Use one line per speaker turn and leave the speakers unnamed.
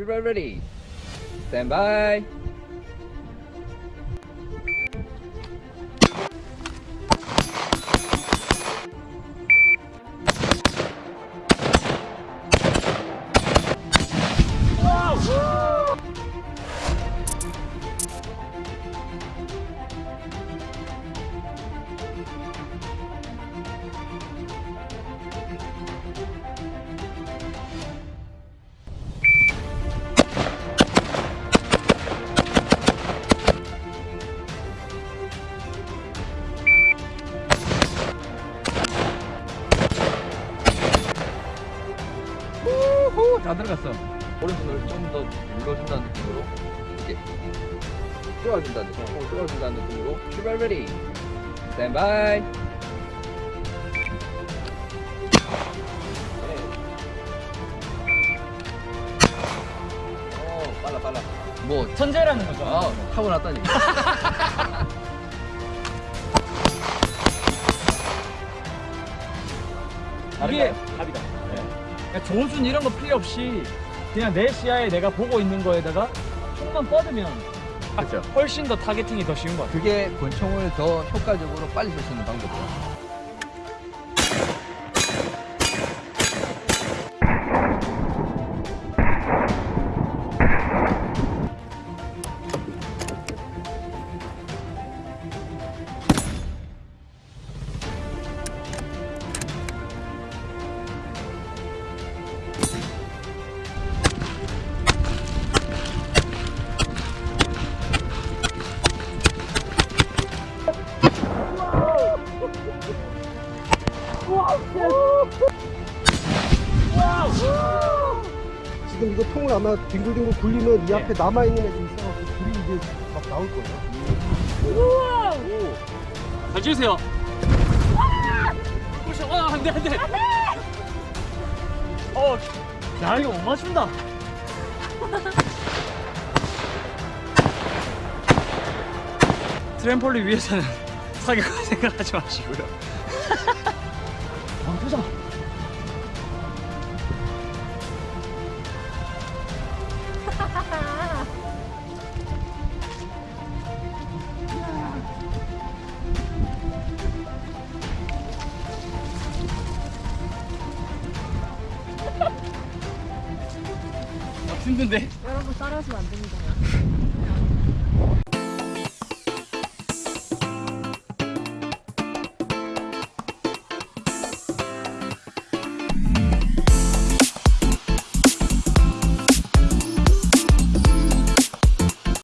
출발 ready. Stand by. 다 들어갔어. 오른손을 좀 더 눌러준다는 느낌으로 이렇게 쪼아준다는 느낌, 어, 쪼아준다는 느낌으로 출발. Stand by. 네. 어, 빨라 빨라. 뭐
천재라는 거죠.
아, 타고났다니.
이게 답이다. 그러니까 좋은 순 이런 거 필요 없이 그냥 내 시야에 내가 보고 있는 거에다가 총만 뻗으면
그렇죠.
훨씬 더 타겟팅이 더 쉬운 것 같아요.
그게 권총을 더 효과적으로 빨리 쏠 수 있는 방법이에요.
지금 이거 통을 아마 뒹굴뒹굴 굴리면 이
네.
앞에 남아있는 애들이 있어가지고 불이 이제 막 나올 거예요.
잘 주세요. 보셔, 아, 안 돼, 안 돼. 어, 야, 이거 못 맞춘다. 트램폴린 위에서는 사격할 생각하지 마시고요. 아. 아, 힘든데.
여러분 따라하시면 안 됩니다.